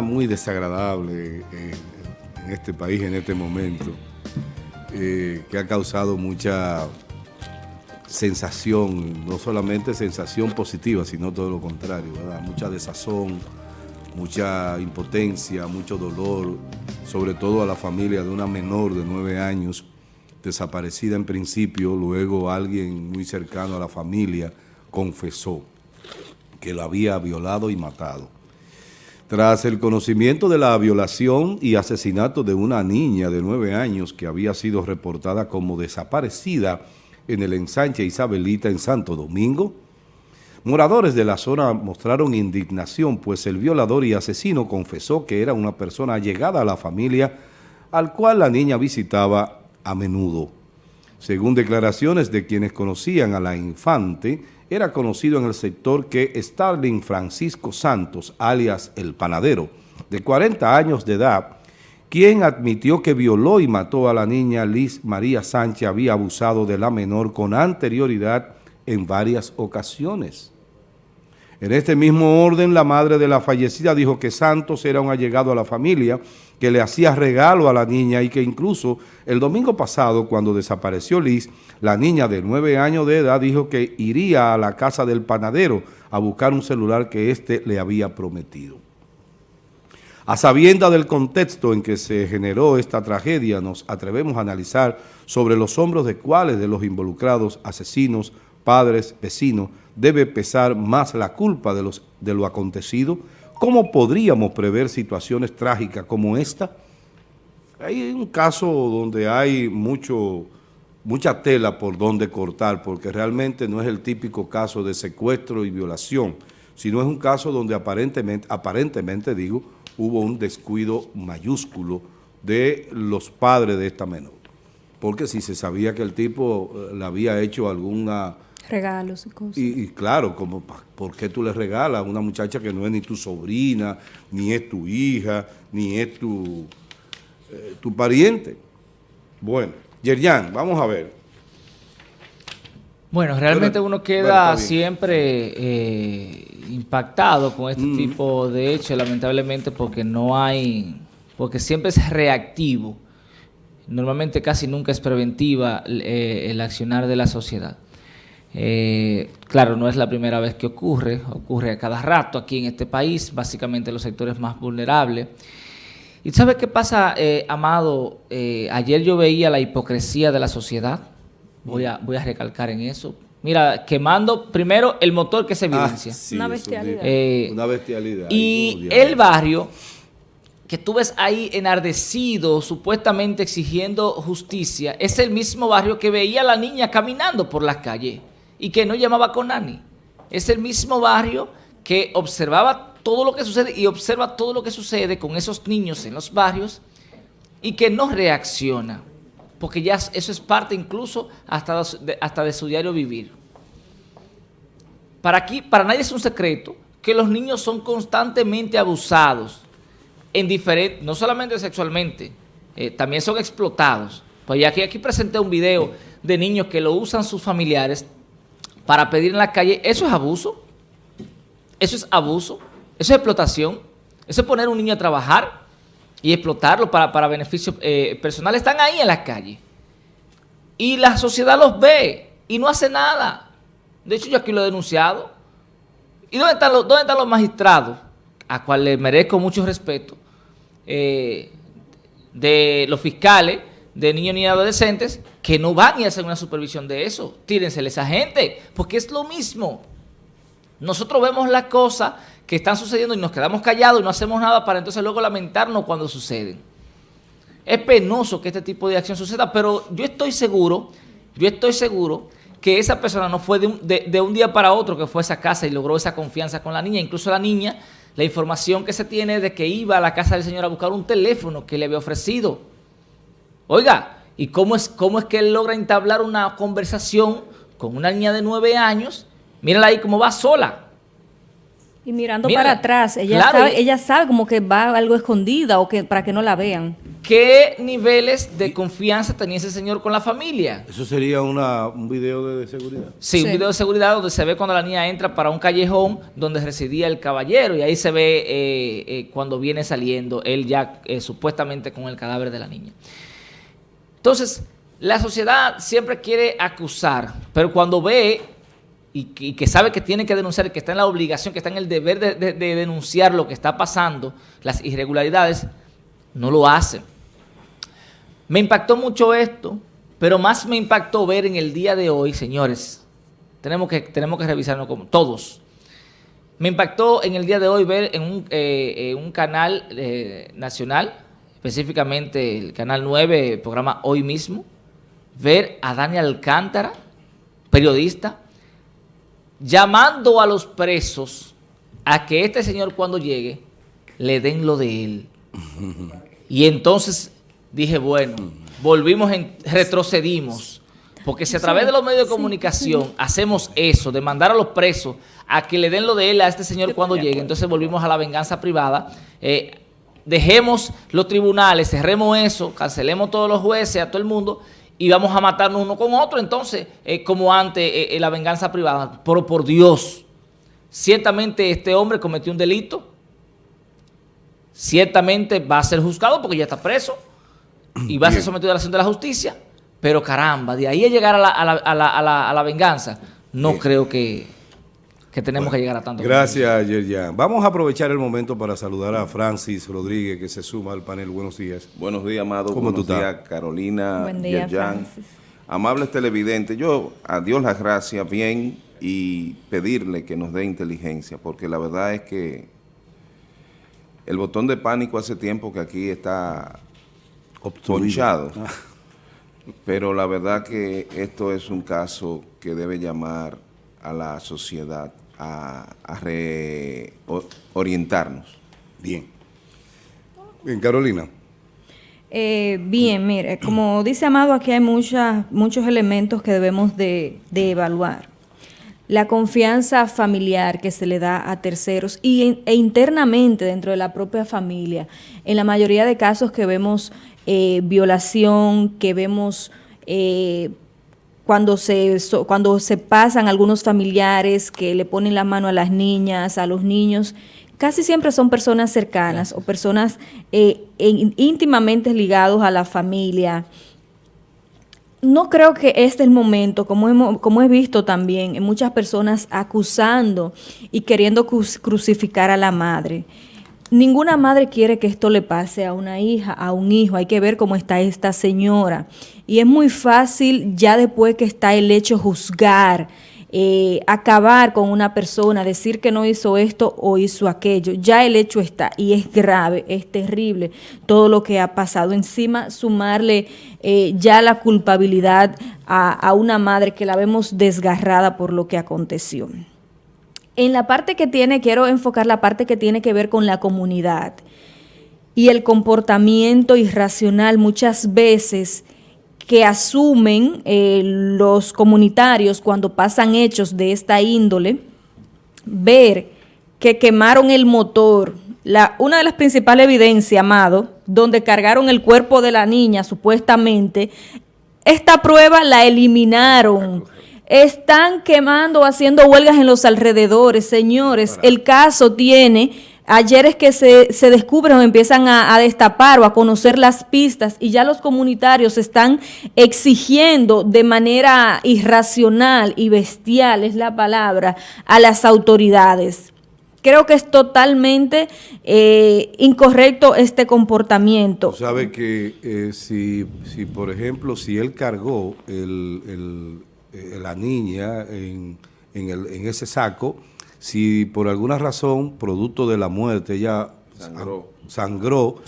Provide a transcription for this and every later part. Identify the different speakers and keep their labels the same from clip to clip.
Speaker 1: muy desagradable en este país en este momento, eh, que ha causado mucha sensación, no solamente sensación positiva, sino todo lo contrario, mucha desazón, mucha impotencia, mucho dolor, sobre todo a la familia de una menor de nueve años, desaparecida en principio, luego alguien muy cercano a la familia confesó que la había violado y matado. Tras el conocimiento de la violación y asesinato de una niña de nueve años que había sido reportada como desaparecida en el ensanche Isabelita en Santo Domingo, moradores de la zona mostraron indignación pues el violador y asesino confesó que era una persona allegada a la familia al cual la niña visitaba a menudo. Según declaraciones de quienes conocían a la infante, era conocido en el sector que Starling Francisco Santos, alias El Panadero, de 40 años de edad, quien admitió que violó y mató a la niña Liz María Sánchez, había abusado de la menor con anterioridad en varias ocasiones. En este mismo orden, la madre de la fallecida dijo que Santos era un allegado a la familia, que le hacía regalo a la niña y que incluso el domingo pasado, cuando desapareció Liz, la niña de nueve años de edad dijo que iría a la casa del panadero a buscar un celular que éste le había prometido. A sabienda del contexto en que se generó esta tragedia, nos atrevemos a analizar sobre los hombros de cuáles de los involucrados asesinos, padres, vecinos, debe pesar más la culpa de, los, de lo acontecido? ¿Cómo podríamos prever situaciones trágicas como esta? Hay un caso donde hay mucho, mucha tela por donde cortar, porque realmente no es el típico caso de secuestro y violación, sino es un caso donde aparentemente, aparentemente digo, hubo un descuido mayúsculo de los padres de esta menor. Porque si se sabía que el tipo eh, le había hecho alguna
Speaker 2: Regalos y cosas.
Speaker 1: Y, claro, como ¿por qué tú le regalas a una muchacha que no es ni tu sobrina, ni es tu hija, ni es tu, eh, tu pariente? Bueno, Yerjan, vamos a ver.
Speaker 3: Bueno, realmente uno queda siempre eh, impactado con este mm. tipo de hechos, lamentablemente, porque no hay, porque siempre es reactivo. Normalmente casi nunca es preventiva eh, el accionar de la sociedad. Eh, claro, no es la primera vez que ocurre, ocurre a cada rato aquí en este país, básicamente los sectores más vulnerables. ¿Y sabes qué pasa, eh, Amado? Eh, ayer yo veía la hipocresía de la sociedad, voy a, voy a recalcar en eso. Mira, quemando primero el motor que se ah, evidencia.
Speaker 2: una bestialidad.
Speaker 1: una bestialidad.
Speaker 3: Y el barrio que tú ves ahí enardecido, supuestamente exigiendo justicia, es el mismo barrio que veía a la niña caminando por las calles y que no llamaba con Nani. Es el mismo barrio que observaba todo lo que sucede y observa todo lo que sucede con esos niños en los barrios y que no reacciona, porque ya eso es parte incluso hasta de, hasta de su diario vivir. Para, aquí, para nadie es un secreto que los niños son constantemente abusados, en diferente, no solamente sexualmente, eh, también son explotados. Pues ya aquí, aquí presenté un video de niños que lo usan sus familiares para pedir en la calle, ¿eso es abuso? ¿Eso es abuso? ¿Eso es explotación? ¿Eso es poner a un niño a trabajar y explotarlo para, para beneficios eh, personales? Están ahí en la calle. Y la sociedad los ve y no hace nada. De hecho, yo aquí lo he denunciado. ¿Y dónde están los, dónde están los magistrados? A cual le merezco mucho respeto. Eh, de los fiscales de niños y adolescentes que no van y hacen una supervisión de eso. Tírenseles a esa gente, porque es lo mismo. Nosotros vemos las cosas que están sucediendo y nos quedamos callados y no hacemos nada para entonces luego lamentarnos cuando suceden. Es penoso que este tipo de acción suceda, pero yo estoy seguro, yo estoy seguro que esa persona no fue de un, de un día para otro que fue a esa casa y logró esa confianza con la niña. Incluso la niña, la información que se tiene de que iba a la casa del señor a buscar un teléfono que le había ofrecido Oiga, ¿y cómo es, cómo es que él logra entablar una conversación con una niña de nueve años? Mírala ahí cómo va sola.
Speaker 2: Y mirando para atrás, ella, sabe, ella sabe como que va algo escondida o que para que no la vean.
Speaker 3: qué niveles de confianza tenía ese señor con la familia.
Speaker 1: ¿Eso sería un video de, seguridad?
Speaker 3: Sí, un video de seguridad donde se ve cuando la niña entra para un callejón donde residía el caballero y ahí se ve eh, eh, cuando viene saliendo él ya eh, supuestamente con el cadáver de la niña. Entonces, la sociedad siempre quiere acusar, pero cuando ve y que, sabe que tiene que denunciar, que está en la obligación, que está en el deber de, denunciar lo que está pasando, las irregularidades, no lo hace. Me impactó mucho esto, pero más me impactó ver en el día de hoy, señores, tenemos que, tenemos que revisarlo como todos. Me impactó en el día de hoy ver en un, eh, un canal eh, nacional, específicamente el Canal 9, el programa Hoy Mismo, ver a Daniel Alcántara, periodista, llamando a los presos a que este señor cuando llegue le den lo de él. Y entonces dije, bueno, volvimos, en, retrocedimos. Porque si a través de los medios de comunicación hacemos eso, de mandar a los presos a que le den lo de él a este señor cuando llegue, entonces volvimos a la venganza privada. Eh, dejemos los tribunales, cerremos eso, cancelemos todos los jueces, a todo el mundo y vamos a matarnos uno con otro, entonces, eh, como antes, eh, eh, la venganza privada. Pero por Dios, ciertamente este hombre cometió un delito, ciertamente va a ser juzgado porque ya está preso y va a ser sometido a la acción de la justicia, pero caramba, de ahí a llegar a la, a la venganza, no creo que que tenemos que llegar a tanto.
Speaker 1: Gracias, Yerjan. Vamos a aprovechar el momento para saludar a Francis Rodríguez, que se suma al panel. Buenos días.
Speaker 4: Buenos días, Amado. ¿Cómo Buenos días, Carolina, Buen día, Francis. Amables televidentes, yo a Dios las gracias bien y pedirle que nos dé inteligencia, porque la verdad es que el botón de pánico hace tiempo que aquí está ponchado. Ah. Pero la verdad que esto es un caso que debe llamar a la sociedad a, reorientarnos.
Speaker 1: Bien. Bien, Carolina.
Speaker 2: Eh, bien, mire, como dice Amado, aquí hay muchas, muchos elementos que debemos de, evaluar. La confianza familiar que se le da a terceros y, e internamente dentro de la propia familia. En la mayoría de casos que vemos eh, violación, que vemos eh, cuando se, cuando se pasan algunos familiares que le ponen la mano a las niñas, a los niños, casi siempre son personas cercanas o personas eh, íntimamente ligados a la familia. No creo que este es el momento, como, hemos, como he visto también, en muchas personas acusando y queriendo crucificar a la madre. Ninguna madre quiere que esto le pase a una hija, a un hijo. Hay que ver cómo está esta señora. Y es muy fácil ya después que está el hecho juzgar, eh, acabar con una persona, decir que no hizo esto o hizo aquello. Ya el hecho está y es grave, es terrible todo lo que ha pasado. Encima sumarle eh, ya la culpabilidad a, a una madre que la vemos desgarrada por lo que aconteció. En la parte que tiene, quiero enfocar la parte que tiene que ver con la comunidad y el comportamiento irracional muchas veces que asumen eh, los comunitarios cuando pasan hechos de esta índole, ver que quemaron el motor, una de las principales evidencias, Amado, donde cargaron el cuerpo de la niña supuestamente, esta prueba la eliminaron están quemando, haciendo huelgas en los alrededores, señores. El caso tiene, ayer es que se, se descubren o empiezan a, destapar o a conocer las pistas y ya los comunitarios están exigiendo de manera irracional y bestial, es la palabra, a las autoridades. Creo que es totalmente eh, incorrecto este comportamiento.
Speaker 1: Sabe que eh, si, si, por ejemplo, si él cargó el eh, la niña en, en, ese saco, si por alguna razón, producto de la muerte, ella sangró,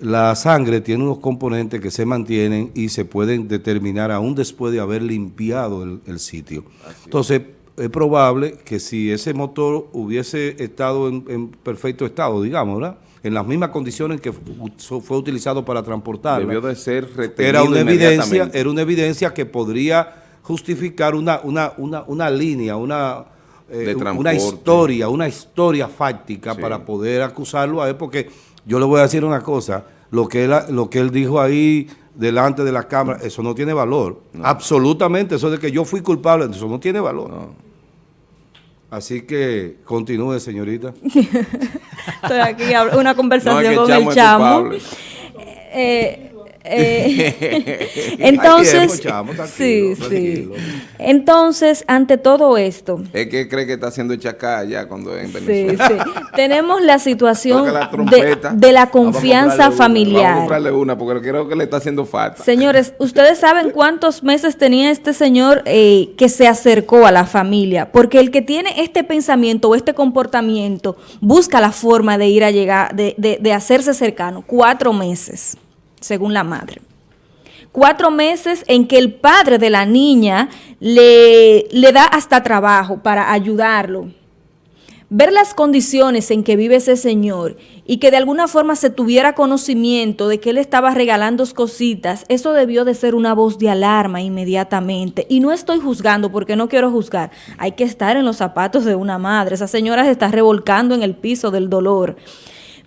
Speaker 1: la sangre tiene unos componentes que se mantienen y se pueden determinar aún después de haber limpiado el, sitio. Entonces, es probable que si ese motor hubiese estado en, perfecto estado, digamos, ¿verdad? en las mismas condiciones que fue utilizado para transportarlo.
Speaker 4: Debió de ser
Speaker 1: era una evidencia Era una evidencia que podría justificar una, una, una, una línea, una, eh, una historia, una historia fáctica para poder acusarlo a él, porque yo le voy a decir una cosa, lo que él, lo que él dijo ahí delante de la cámara, eso no tiene valor. Absolutamente, eso de que yo fui culpable, eso no tiene valor. Así que continúe, señorita.
Speaker 2: Estoy aquí, una conversación con el chamo. Eh, eh, entonces, sí, sí. Entonces, ante todo esto.
Speaker 4: Es que cree que está haciendo chacá ya cuando en Venezuela.
Speaker 2: Sí, sí. Tenemos la situación de, la confianza familiar.
Speaker 4: Vamos a una porque creo que le está haciendo falta.
Speaker 2: Señores, ¿ustedes saben cuántos meses tenía este señor eh, que se acercó a la familia? Porque el que tiene este pensamiento o este comportamiento busca la forma de ir a llegar, de, de, de hacerse cercano. Cuatro meses según la madre. Cuatro meses en que el padre de la niña le, le da hasta trabajo para ayudarlo. Ver las condiciones en que vive ese señor y que de alguna forma se tuviera conocimiento de que él estaba regalando cositas, eso debió de ser una voz de alarma inmediatamente. Y no estoy juzgando porque no quiero juzgar. Hay que estar en los zapatos de una madre. Esa señora se está revolcando en el piso del dolor.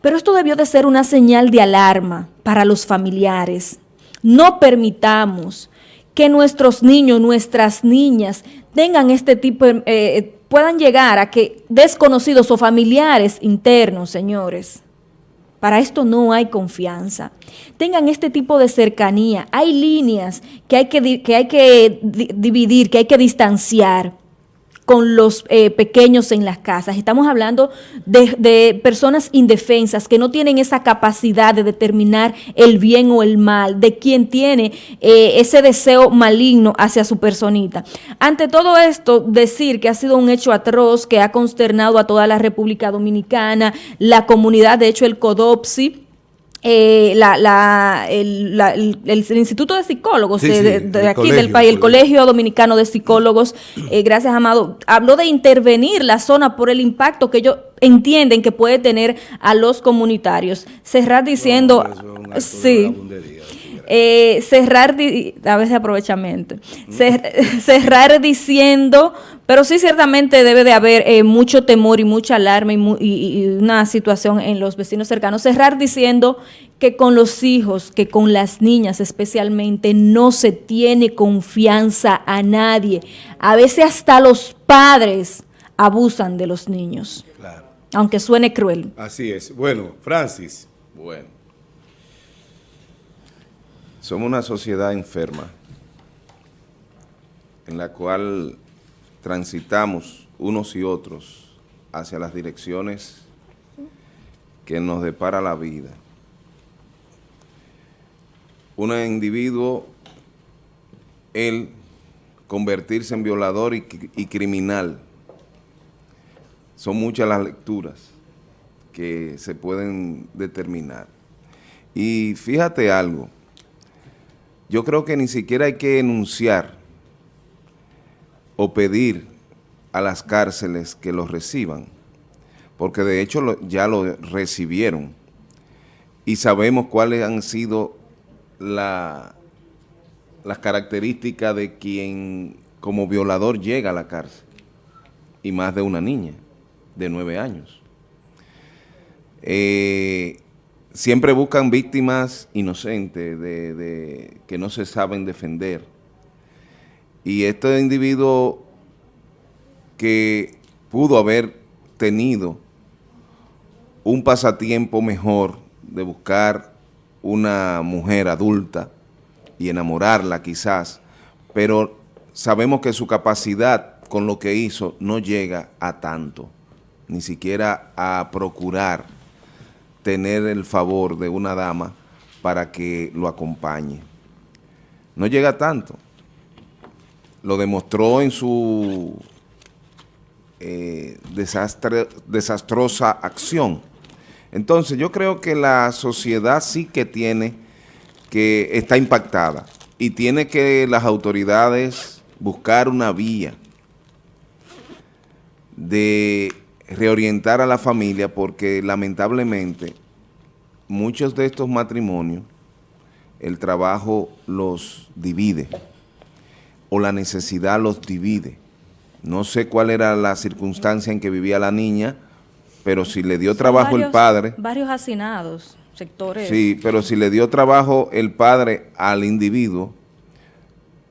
Speaker 2: Pero esto debió de ser una señal de alarma para los familiares. No permitamos que nuestros niños, nuestras niñas tengan este tipo, de, eh, puedan llegar a que desconocidos o familiares internos, señores. Para esto no hay confianza. Tengan este tipo de cercanía. Hay líneas que hay que, que, hay que dividir, que hay que distanciar con los eh, pequeños en las casas. Estamos hablando de, personas indefensas que no tienen esa capacidad de determinar el bien o el mal, de quien tiene eh, ese deseo maligno hacia su personita. Ante todo esto, decir que ha sido un hecho atroz que ha consternado a toda la República Dominicana, la comunidad, de hecho el CODOPSI, eh, la, la, el, el, Instituto de Psicólogos de, aquí del país, el Colegio. Dominicano de Psicólogos, eh, gracias Amado, habló de intervenir la zona por el impacto que ellos entienden que puede tener a los comunitarios. Cerrar diciendo, sí, eh, cerrar, a veces aprovechamiento, cerrar diciendo, pero sí ciertamente debe de haber eh, mucho temor y mucha alarma y, una situación en los vecinos cercanos, cerrar diciendo que con los hijos, que con las niñas especialmente, no se tiene confianza a nadie. A veces hasta los padres abusan de los niños. Aunque suene cruel.
Speaker 1: Así es. Bueno, Francis.
Speaker 4: Bueno. Somos una sociedad enferma en la cual transitamos unos y otros hacia las direcciones que nos depara la vida. Un individuo, él convertirse en violador y, y criminal, son muchas las lecturas que se pueden determinar. Y fíjate algo, yo creo que ni siquiera hay que enunciar o pedir a las cárceles que los reciban, porque de hecho ya lo recibieron y sabemos cuáles han sido las características de quien como violador llega a la cárcel, y más de una niña de nueve años. Eh, siempre buscan víctimas inocentes, de, que no se saben defender. Y este individuo que pudo haber tenido un pasatiempo mejor de buscar una mujer adulta y enamorarla quizás, pero sabemos que su capacidad con lo que hizo no llega a tanto, ni siquiera a procurar tener el favor de una dama para que lo acompañe. No llega tanto. Lo demostró en su eh, desastre, desastrosa acción. Entonces yo creo que la sociedad sí que tiene, que está impactada y tiene que las autoridades buscar una vía de reorientar a la familia porque lamentablemente muchos de estos matrimonios el trabajo los divide o la necesidad los divide. No sé cuál era la circunstancia en que vivía la niña, pero si le dio trabajo el padre...
Speaker 2: Varios hacinados. sectores.
Speaker 4: Sí, pero si le dio trabajo el padre al individuo,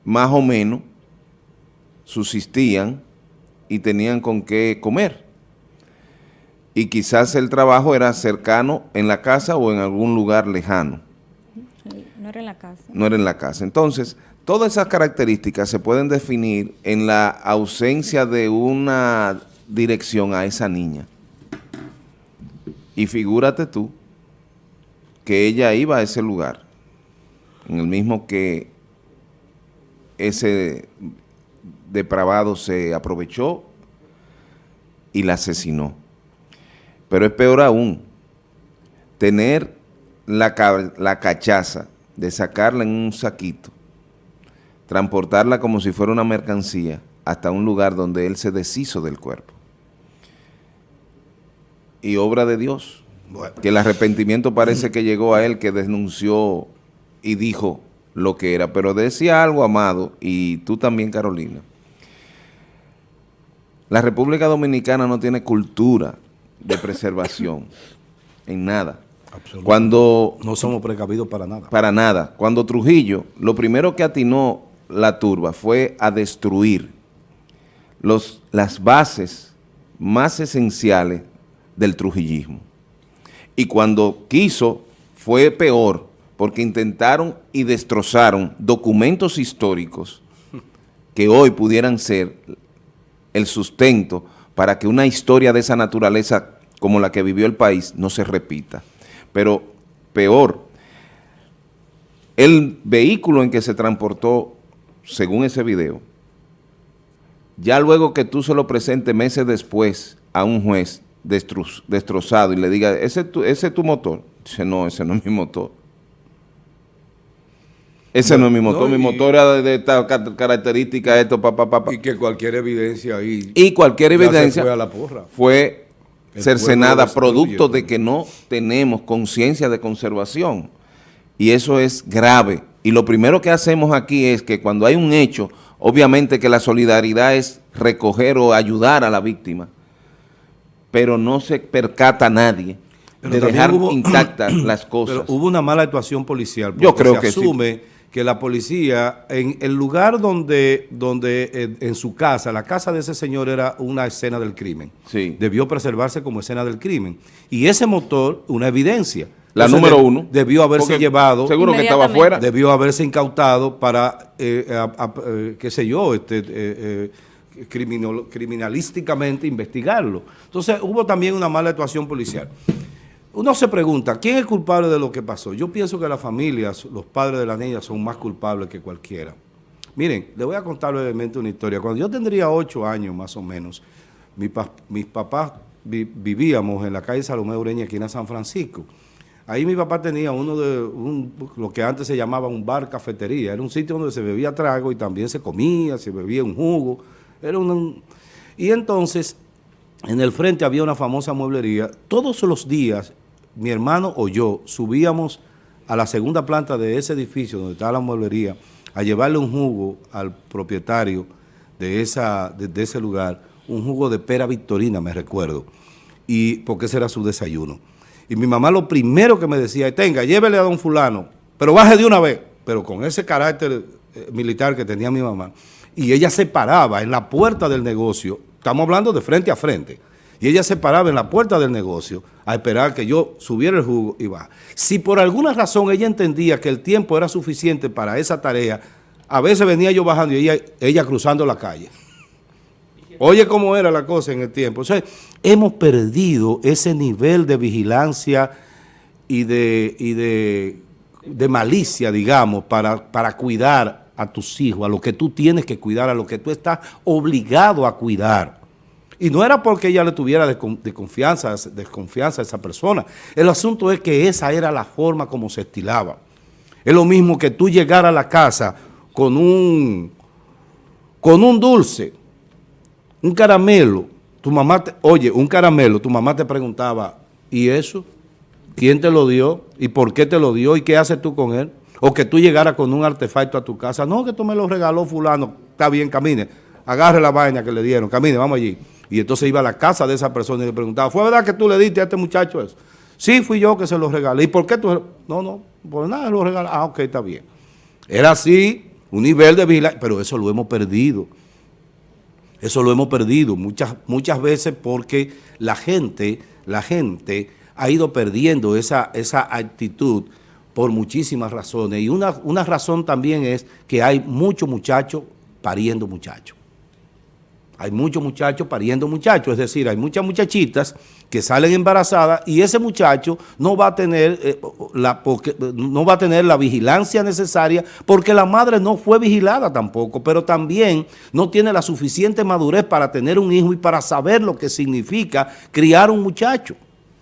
Speaker 4: más o menos subsistían y tenían con qué comer. Y quizás el trabajo era cercano en la casa o en algún lugar lejano.
Speaker 2: No era en la casa.
Speaker 4: No era en la casa. Entonces, todas esas características se pueden definir en la ausencia de una dirección a esa niña. Y figúrate tú que ella iba a ese lugar, en el mismo que ese depravado se aprovechó y la asesinó. Pero es peor aún, tener la, la cachaza de sacarla en un saquito, transportarla como si fuera una mercancía hasta un lugar donde él se deshizo del cuerpo. Y obra de Dios, que el arrepentimiento parece que llegó a él, que denunció y dijo lo que era, pero decía algo, Amado, y tú también, Carolina, la República Dominicana no tiene cultura de preservación en nada. Cuando
Speaker 1: no somos precavidos para nada.
Speaker 4: Para nada. Cuando Trujillo, lo primero que atinó la turba fue a destruir los, las bases más esenciales del trujillismo. Y cuando quiso, fue peor, porque intentaron y destrozaron documentos históricos que hoy pudieran ser el sustento para que una historia de esa naturaleza como la que vivió el país no se repita. Pero peor, el vehículo en que se transportó, según ese video, ya luego que tú se lo presentes meses después a un juez destrozado y le diga, ¿ese, ese es tu motor? Dice, no, ese no es mi motor. Ese no, es mi motor, mi motor era de, esta característica, esto, papá, papá.
Speaker 1: Y que cualquier evidencia ahí.
Speaker 4: Y cualquier evidencia fue, a la porra. fue cercenada, producto de que no tenemos conciencia de conservación. Y eso es grave. Y lo primero que hacemos aquí es que cuando hay un hecho, obviamente que la solidaridad es recoger o ayudar a la víctima, pero no se percata nadie de dejar intactas las cosas.
Speaker 1: Pero hubo una mala actuación policial.
Speaker 4: Yo creo que
Speaker 1: asume que la policía, en el lugar donde, donde eh, en, su casa, la casa de ese señor era una escena del crimen,
Speaker 4: sí.
Speaker 1: debió preservarse como escena del crimen. Y ese motor, una evidencia.
Speaker 4: La número uno.
Speaker 1: Debió haberse llevado.
Speaker 4: Seguro que estaba afuera.
Speaker 1: Debió haberse incautado para, eh, eh, qué sé yo, este, criminalísticamente investigarlo. Entonces hubo también una mala actuación policial uno se pregunta, ¿quién es culpable de lo que pasó? Yo pienso que las familias, los padres de la niña son más culpables que cualquiera. Miren, le voy a contar brevemente una historia. Cuando yo tendría ocho años más o menos, mis papás vivíamos en la calle Salomé Ureña, aquí en San Francisco. Ahí mi papá tenía uno de lo que antes se llamaba un bar cafetería. Era un sitio donde se bebía trago y también se comía, se bebía un jugo. Era un, y entonces, en el frente había una famosa mueblería. Todos los días mi hermano o yo subíamos a la segunda planta de ese edificio donde estaba la mueblería a llevarle un jugo al propietario de, esa, de, ese lugar, un jugo de pera victorina, me recuerdo, y porque ese era su desayuno. Y mi mamá lo primero que me decía, tenga, llévele a don fulano, pero baje de una vez, pero con ese carácter eh, militar que tenía mi mamá. Y ella se paraba en la puerta del negocio, estamos hablando de frente a frente, y ella se paraba en la puerta del negocio a esperar que yo subiera el jugo y va. Si por alguna razón ella entendía que el tiempo era suficiente para esa tarea, a veces venía yo bajando y ella, cruzando la calle. Oye cómo era la cosa en el tiempo. O sea, hemos perdido ese nivel de vigilancia y de, malicia, digamos, para cuidar a tus hijos, a lo que tú tienes que cuidar, a lo que tú estás obligado a cuidar. Y no era porque ella le tuviera desconfianza, desconfianza a esa persona. El asunto es que esa era la forma como se estilaba. Es lo mismo que tú llegar a la casa con un, con un dulce, un caramelo. Tu mamá, te, oye, un caramelo, tu mamá te preguntaba, ¿y eso? ¿Quién te lo dio? ¿Y por qué te lo dio? ¿Y qué haces tú con él? O que tú llegaras con un artefacto a tu casa. No, que tú me lo regaló fulano. Está bien, camine. Agarre la vaina que le dieron. Camine, vamos allí. Y entonces iba a la casa de esa persona y le preguntaba, ¿fue verdad que tú le diste a este muchacho eso? Sí, fui yo que se lo regalé. ¿Y por qué tú? No, no, por nada lo regalé. Ah, ok, está bien. Era así, un nivel de vigilancia, pero eso lo hemos perdido. Eso lo hemos perdido muchas, muchas veces porque la gente, la gente ha ido perdiendo esa, esa actitud por muchísimas razones. Y una, una razón también es que hay muchos muchachos pariendo muchachos. Hay muchos muchachos pariendo muchachos, es decir, hay muchas muchachitas que salen embarazadas y ese muchacho no va a tener eh, la no va a tener la vigilancia necesaria porque la madre no fue vigilada tampoco, pero también no tiene la suficiente madurez para tener un hijo y para saber lo que significa criar un muchacho.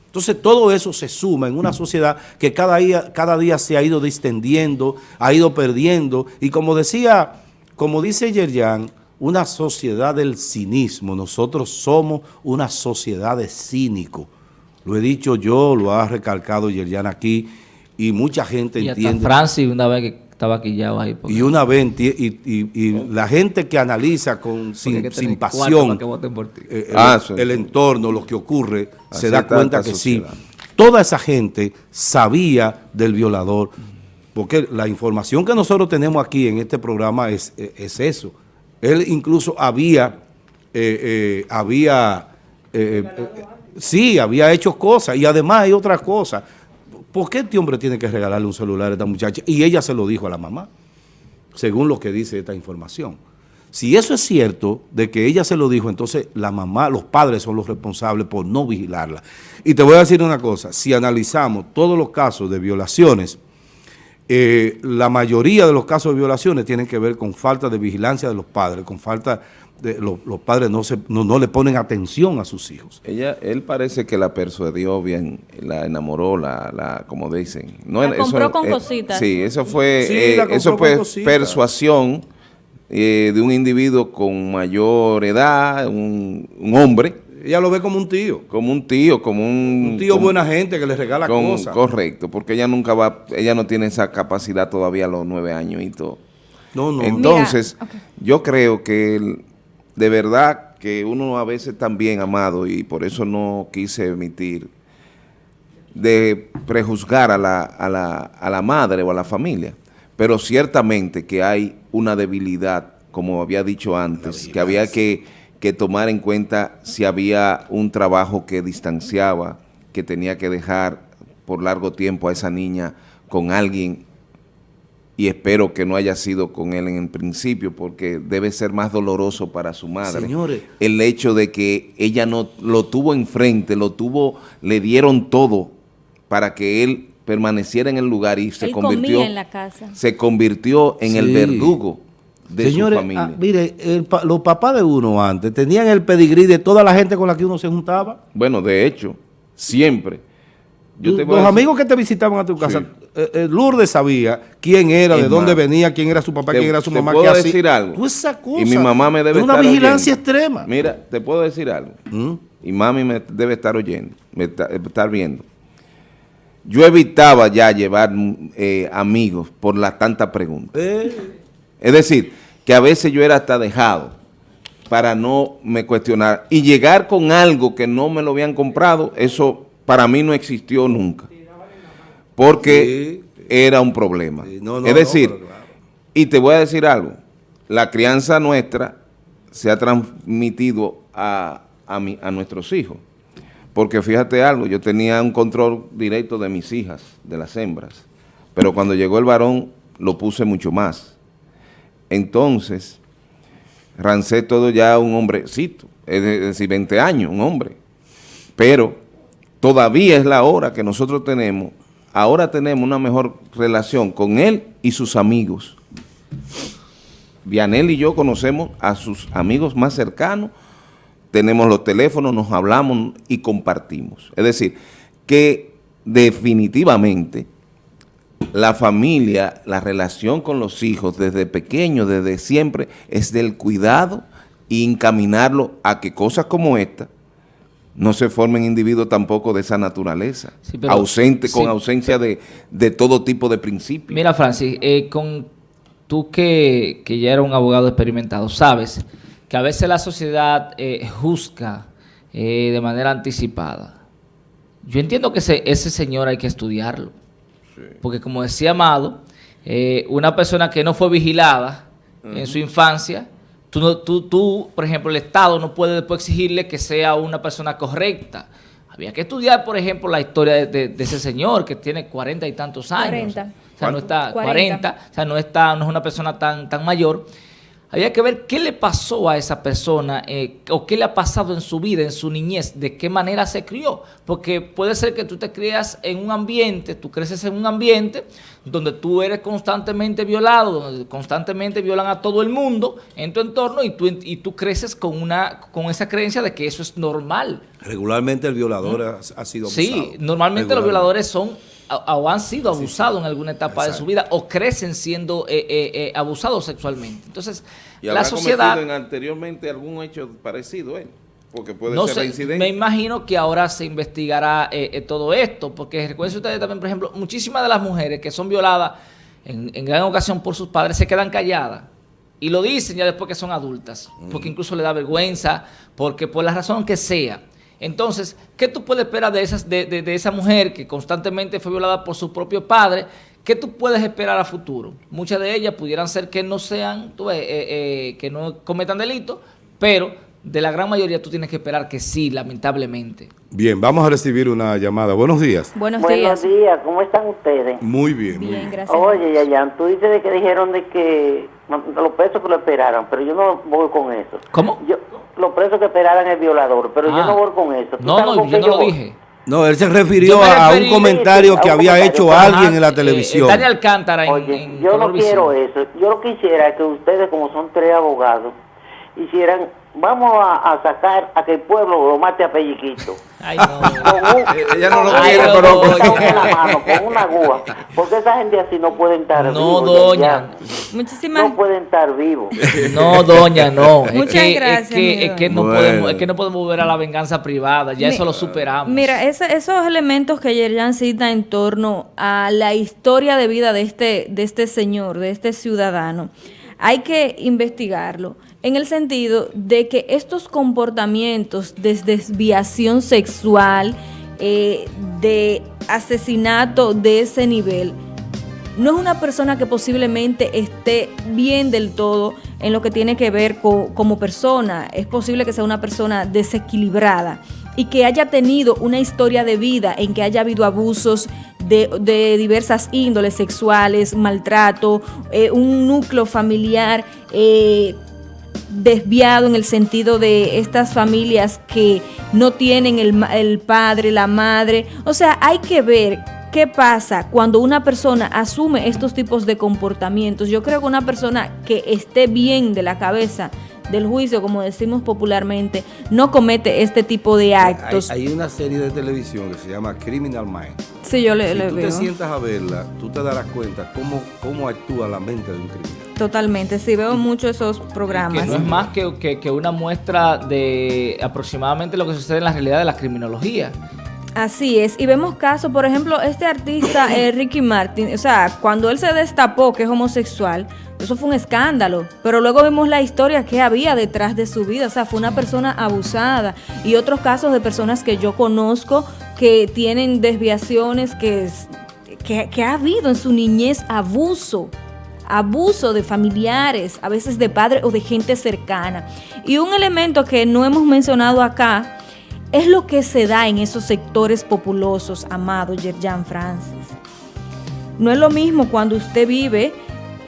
Speaker 1: Entonces todo eso se suma en una sociedad que cada día, cada día se ha ido distendiendo, ha ido perdiendo y como decía, como dice Yerjan, una sociedad del cinismo. Nosotros somos una sociedad de cínicos. Lo he dicho yo, lo ha recalcado Yerjan aquí, y mucha gente y entiende.
Speaker 3: Francis una vez que estaba aquí ya ahí.
Speaker 1: Y una vez, y, la gente que analiza con sin, pasión eh, ah, el, entorno, lo que ocurre, se da cuenta que sí. Toda esa gente sabía del violador, porque la información que nosotros tenemos aquí en este programa es, es eso él incluso había, eh, eh, había, eh, sí, había hecho cosas y además hay otra cosa. ¿Por qué este hombre tiene que regalarle un celular a esta muchacha? Y ella se lo dijo a la mamá, según lo que dice esta información. Si eso es cierto, de que ella se lo dijo, entonces la mamá, los padres son los responsables por no vigilarla. Y te voy a decir una cosa, si analizamos todos los casos de violaciones, eh, la mayoría de los casos de violaciones tienen que ver con falta de vigilancia de los padres, con falta de los, padres no, se, no, le ponen atención a sus hijos.
Speaker 4: Ella, él parece que la persuadió bien, la enamoró, la, la como dicen.
Speaker 2: No, la compró con eh, cositas.
Speaker 4: Sí, eso fue, eh, eso fue persuasión de un individuo con mayor edad, un, un hombre,
Speaker 1: ella lo ve como un tío.
Speaker 4: Como un tío, como un...
Speaker 1: Un tío buena gente que le regala cosas.
Speaker 4: Correcto, porque ella nunca va, ella no tiene esa capacidad todavía a los nueve años y todo.
Speaker 1: No, no.
Speaker 4: Entonces, yo creo que de verdad que uno a veces también, amado, y por eso no quise emitir, de prejuzgar a la, a la, a la madre o a la familia. Pero ciertamente que hay una debilidad, como había dicho antes, que había que que tomar en cuenta si había un trabajo que distanciaba, que tenía que dejar por largo tiempo a esa niña con alguien y espero que no haya sido con él en el principio porque debe ser más doloroso para su madre.
Speaker 1: Señores.
Speaker 4: El hecho de que ella no lo tuvo enfrente, lo tuvo, le dieron todo para que él permaneciera en el lugar y se convirtió
Speaker 2: en la casa.
Speaker 4: se convirtió en el verdugo de
Speaker 1: Señores,
Speaker 4: su familia.
Speaker 1: Ah, mire, los papás de uno antes tenían el pedigrí de toda la gente con la que uno se juntaba.
Speaker 4: Bueno, de hecho, siempre.
Speaker 1: los amigos que te visitaban a tu casa, eh, eh, Lourdes sabía quién era, de dónde venía, quién era su papá, quién era su mamá.
Speaker 4: Te puedo decir algo.
Speaker 1: esa cosa,
Speaker 4: y mi mamá me debe
Speaker 1: una vigilancia extrema.
Speaker 4: Mira, te puedo decir algo. ¿Mm? Y mami me debe estar oyendo, me estar viendo. Yo evitaba ya llevar eh, amigos por la tanta pregunta. Es decir, que a veces yo era hasta dejado para no me cuestionar. Y llegar con algo que no me lo habían comprado, eso para mí no existió nunca. Porque era un problema. es decir, y te voy a decir algo, la crianza nuestra se ha transmitido a, a nuestros hijos. Porque fíjate algo, yo tenía un control directo de mis hijas, de las hembras, pero cuando llegó el varón lo puse mucho más. Entonces, Rancé todo ya un hombrecito, es decir, 20 años, un hombre. Pero todavía es la hora que nosotros tenemos, ahora tenemos una mejor relación con él y sus amigos. Vianel y yo conocemos a sus amigos más cercanos, tenemos los teléfonos, nos hablamos y compartimos. Es decir, que definitivamente la familia, la relación con los hijos desde pequeño, desde siempre, es del cuidado y encaminarlo a que cosas como esta no se formen individuos tampoco de esa naturaleza, ausente, con ausencia de, todo tipo de principios.
Speaker 3: Mira, Francis, eh, con tú que, ya eres un abogado experimentado, sabes que a veces la sociedad eh, juzga eh, de manera anticipada yo entiendo que ese, ese señor hay que estudiarlo. Porque como decía Amado, eh, una persona que no fue vigilada en su infancia, tú, tú, tú, por ejemplo, el Estado no puede después exigirle que sea una persona correcta. Había que estudiar, por ejemplo, la historia de, ese señor que tiene cuarenta y tantos años. 40. O sea, no está 40. o sea, no está, no es una persona tan, tan mayor. Había que ver qué le pasó a esa persona eh, o qué le ha pasado en su vida, en su niñez, de qué manera se crió. Porque puede ser que tú te crías en un ambiente, tú creces en un ambiente donde tú eres constantemente violado, donde constantemente violan a todo el mundo en tu entorno y tú, y tú creces con, una, con esa creencia de que eso es normal.
Speaker 1: Regularmente el violador ha, sido abusado.
Speaker 3: Sí, normalmente los violadores son o han sido abusados en alguna etapa de su vida o crecen siendo eh, eh, eh, abusados sexualmente. Entonces, la sociedad...
Speaker 4: En anteriormente algún hecho parecido, ¿eh? Porque puede ser
Speaker 3: incidente. Me imagino que ahora se investigará todo esto, porque recuerden ustedes también, por ejemplo, muchísimas de las mujeres que son violadas en, gran ocasión por sus padres se quedan calladas. Y lo dicen ya después que son adultas, porque incluso le da vergüenza, porque por la razón que sea, entonces, ¿qué tú puedes esperar de, esas, de, esa mujer que constantemente fue violada por su propio padre? ¿Qué tú puedes esperar a futuro? Muchas de ellas pudieran ser que no sean, tú ves, eh, eh, que no cometan delitos, pero de la gran mayoría tú tienes que esperar que sí, lamentablemente.
Speaker 1: Bien, vamos a recibir una llamada. Buenos días.
Speaker 5: Buenos, días. Buenos días, ¿cómo están ustedes?
Speaker 1: Muy bien, bien, muy bien.
Speaker 5: gracias. Oye, Yayan, tú dices de que dijeron de que los pesos que lo esperaran, pero yo no voy con eso.
Speaker 3: ¿Cómo?
Speaker 5: Yo, los presos que esperaran el violador, pero yo no ah. voy con eso.
Speaker 3: No, no, yo no lo dije.
Speaker 1: No, él se refirió a un comentario que había hecho alguien en la televisión.
Speaker 3: Eh, Daniel Alcántara en,
Speaker 5: Oye, yo no quiero eso. Yo lo quisiera que ustedes, como son tres abogados, hicieran vamos a, sacar a que el pueblo lo mate a pelliquito.
Speaker 3: Ay, no.
Speaker 1: Ella no lo quiere, pero
Speaker 5: con una mano, con una gua. Porque esa gente así no puede estar
Speaker 3: No, doña.
Speaker 2: Muchísimas.
Speaker 5: No pueden estar vivos.
Speaker 3: No, doña, no.
Speaker 2: Muchas gracias.
Speaker 3: Es que, no podemos, es que no podemos volver a la venganza privada. Ya eso lo superamos.
Speaker 2: Mira, esos elementos que Yerjan cita en torno a la historia de vida de este, de este señor, de este ciudadano, hay que investigarlo en el sentido de que estos comportamientos de desviación sexual, eh, de asesinato de ese nivel, no es una persona que posiblemente esté bien del todo en lo que tiene que ver como persona. Es posible que sea una persona desequilibrada y que haya tenido una historia de vida en que haya habido abusos de, diversas índoles sexuales, maltrato, eh, un núcleo familiar eh, desviado en el sentido de estas familias que no tienen el, el padre, la madre. O sea, hay que ver ¿Qué pasa cuando una persona asume estos tipos de comportamientos? Yo creo que una persona que esté bien de la cabeza, del juicio, como decimos popularmente, no comete este tipo de actos.
Speaker 1: Hay, una serie de televisión que se llama Criminal Minds.
Speaker 2: Sí, yo le,
Speaker 1: si
Speaker 2: tú
Speaker 1: te sientas a verla, tú te darás cuenta cómo, cómo actúa la mente de un criminal.
Speaker 2: Totalmente, sí, veo mucho esos programas.
Speaker 3: Que no es más que, que, una muestra de aproximadamente lo que sucede en la realidad de la criminología.
Speaker 2: Así es, y vemos casos, por ejemplo, este artista eh, Ricky Martin, o sea, cuando él se destapó que es homosexual, eso fue un escándalo, pero luego vemos la historia que había detrás de su vida, o sea, fue una persona abusada y otros casos de personas que yo conozco que tienen desviaciones, que, que, que ha habido en su niñez abuso abuso de familiares, a veces de padres o de gente cercana. Y un elemento que no hemos mencionado acá es lo que se da en esos sectores populosos, amado Yerjan Francis. No es lo mismo cuando usted vive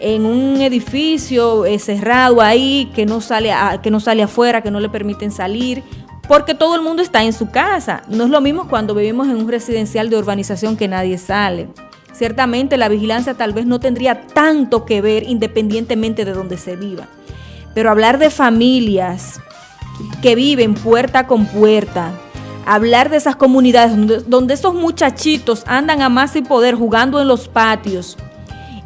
Speaker 2: en un edificio eh, cerrado ahí, que no, sale que no sale afuera, que no le permiten salir, porque todo el mundo está en su casa. No es lo mismo cuando vivimos en un residencial de urbanización que nadie sale. Ciertamente la vigilancia tal vez no tendría tanto que ver independientemente de donde se viva. Pero hablar de familias que viven puerta con puerta, hablar de esas comunidades donde, esos muchachitos andan a más y poder jugando en los patios,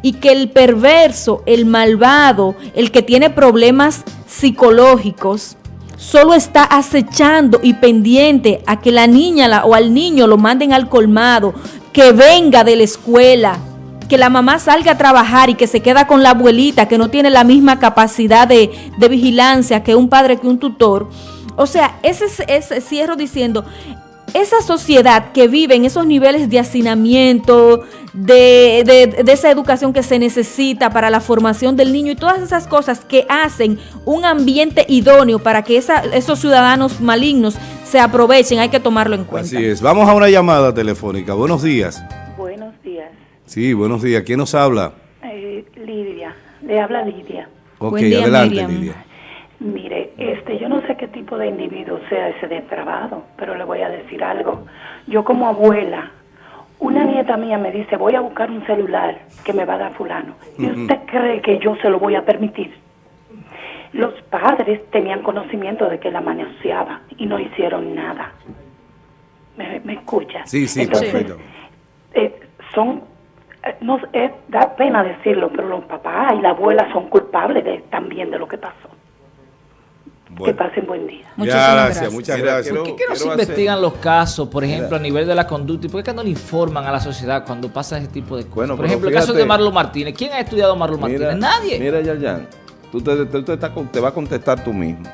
Speaker 2: y que el perverso, el malvado, el que tiene problemas psicológicos, solo está acechando y pendiente a que la niña o al niño lo manden al colmado, que venga de la escuela, que la mamá salga a trabajar y que se queda con la abuelita, que no tiene la misma capacidad de, vigilancia que un padre, que un tutor. O sea, ese, ese cierro diciendo, esa sociedad que vive en esos niveles de hacinamiento, de, esa educación que se necesita para la formación del niño y todas esas cosas que hacen un ambiente idóneo para que esos ciudadanos malignos se aprovechen, hay que tomarlo en cuenta.
Speaker 1: Así es. Vamos a una llamada telefónica. Buenos días. Sí, buenos días. ¿Quién nos habla?
Speaker 6: Eh, Lidia. Le habla Lidia.
Speaker 1: Ok, adelante Lidia.
Speaker 6: Mire, este, yo no sé qué tipo de individuo sea ese depravado, pero le voy a decir algo. Yo como abuela, una nieta mía me dice, voy a buscar un celular que me va a dar fulano. ¿Y usted cree que yo se lo voy a permitir? Los padres tenían conocimiento de que la manoseaba y no hicieron nada. ¿Me, escucha?
Speaker 1: Sí, sí, perfecto.
Speaker 6: Eh, son, no, eh, da pena decirlo, pero los papás y la abuela son culpables de, también de lo que pasó. Que pasen buen día.
Speaker 1: Muchas gracias, muchas gracias.
Speaker 3: ¿Por qué, no se investigan los casos, por ejemplo, a nivel de la conducta? ¿Y por qué no le informan a la sociedad cuando pasa ese tipo de cosas? por ejemplo, el caso de Marlon Martínez. ¿Quién ha estudiado a Marlon Martínez? Nadie.
Speaker 4: Mira, Yayan, tú te, te, te, vas a contestar tú mismo.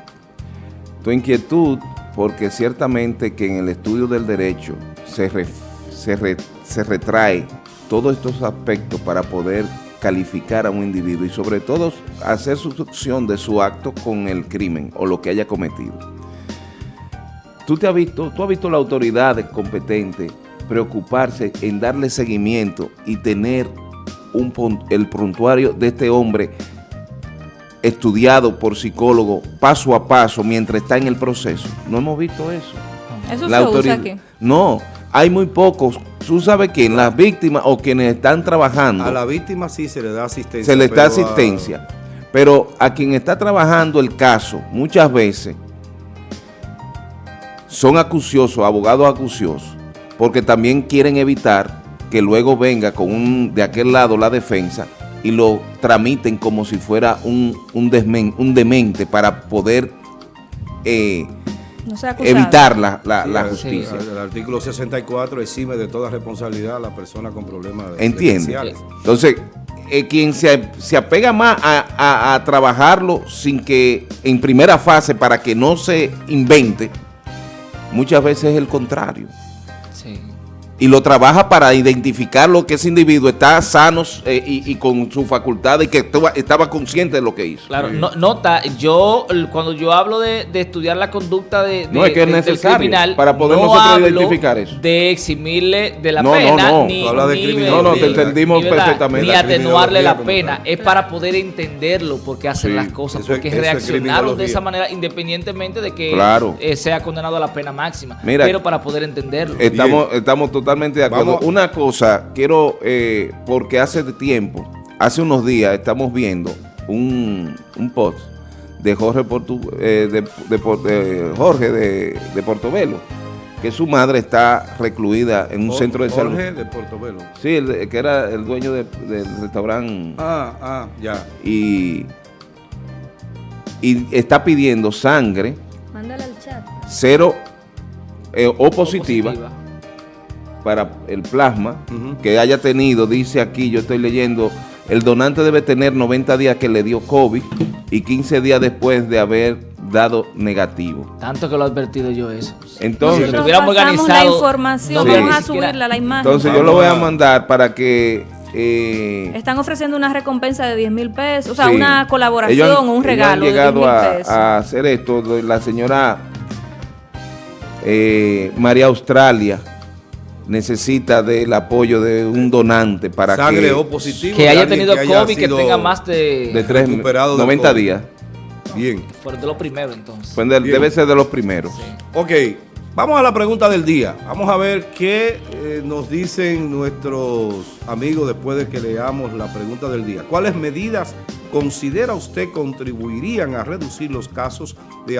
Speaker 4: Tu inquietud, porque ciertamente que en el estudio del derecho se, se, se retrae todos estos aspectos para poder calificar a un individuo y sobre todo hacer sucesión de su acto con el crimen o lo que haya cometido. Tú, te has visto, tú has visto la autoridad competente preocuparse en darle seguimiento y tener un, el prontuario de este hombre estudiado por psicólogo paso a paso mientras está en el proceso. No hemos visto eso.
Speaker 2: ¿Eso la se usa aquí?
Speaker 4: No, hay muy pocos tú sabes que las víctimas o quienes están trabajando...
Speaker 1: A la víctima sí se le da asistencia.
Speaker 4: Se le da asistencia. Pero a quien está trabajando el caso, muchas veces, son acuciosos, abogados acuciosos, porque también quieren evitar que luego venga con un, de aquel lado la defensa y lo tramiten como si fuera un, un, un demente para poder... Eh, evitar la, la, justicia.
Speaker 1: el artículo 64 exime de toda responsabilidad a la persona con problemas
Speaker 4: de Entiende. Entonces, eh, quien se, se, apega más a, a, trabajarlo sin que en primera fase para que no se invente, muchas veces es el contrario y lo trabaja para identificar lo que ese individuo está sano eh, y, con su facultad y que estaba, consciente de lo que hizo.
Speaker 3: Claro, nota, yo cuando yo hablo de, estudiar la conducta de,
Speaker 4: no, es que es necesario
Speaker 3: criminal,
Speaker 4: para poder
Speaker 3: no nosotros identificar eso. de eximirle de la pena,
Speaker 4: no, ni, no,
Speaker 3: ni,
Speaker 4: no, no, te entendimos perfectamente.
Speaker 3: Ni atenuarle la pena, es para poder entenderlo porque hacen las cosas, porque reaccionaron de esa manera independientemente de que eh, sea condenado a la pena máxima, pero para poder entenderlo.
Speaker 4: Estamos, estamos totalmente de acuerdo. Una cosa, quiero, eh, porque hace tiempo, hace unos días estamos viendo un, post de Jorge, eh, de, Jorge de, Portobelo, que su madre está recluida en un centro de salud.
Speaker 1: Jorge de Portobelo.
Speaker 4: Sí, el, que era el dueño del restaurante.
Speaker 1: Ah, ah, ya.
Speaker 4: Y, y está pidiendo sangre.
Speaker 2: Mándale al chat.
Speaker 4: Cero eh, o positiva para el plasma que haya tenido, dice aquí, yo estoy leyendo, el donante debe tener 90 días que le dio COVID y 15 días después de haber dado negativo.
Speaker 3: Tanto que lo he advertido yo eso.
Speaker 4: Entonces,
Speaker 2: si tuviéramos organizado... la información, vamos a subirla la imagen.
Speaker 4: Entonces yo lo voy a mandar para que... Eh,
Speaker 2: Están ofreciendo una recompensa de 10 mil pesos, o sea, una colaboración o un regalo
Speaker 4: han llegado a, hacer esto, la señora eh, María Australia, necesita del apoyo de un donante para
Speaker 1: que, o positivo,
Speaker 3: que haya tenido COVID, que tenga más de,
Speaker 4: de, tres, 90 días.
Speaker 1: Bien.
Speaker 3: Fue de los primeros entonces.
Speaker 4: debe ser de los primeros.
Speaker 1: Ok, vamos a la pregunta del día. Vamos a ver qué eh, nos dicen nuestros amigos después de que leamos la pregunta del día. ¿Cuáles medidas considera usted contribuirían a reducir los casos de abuso?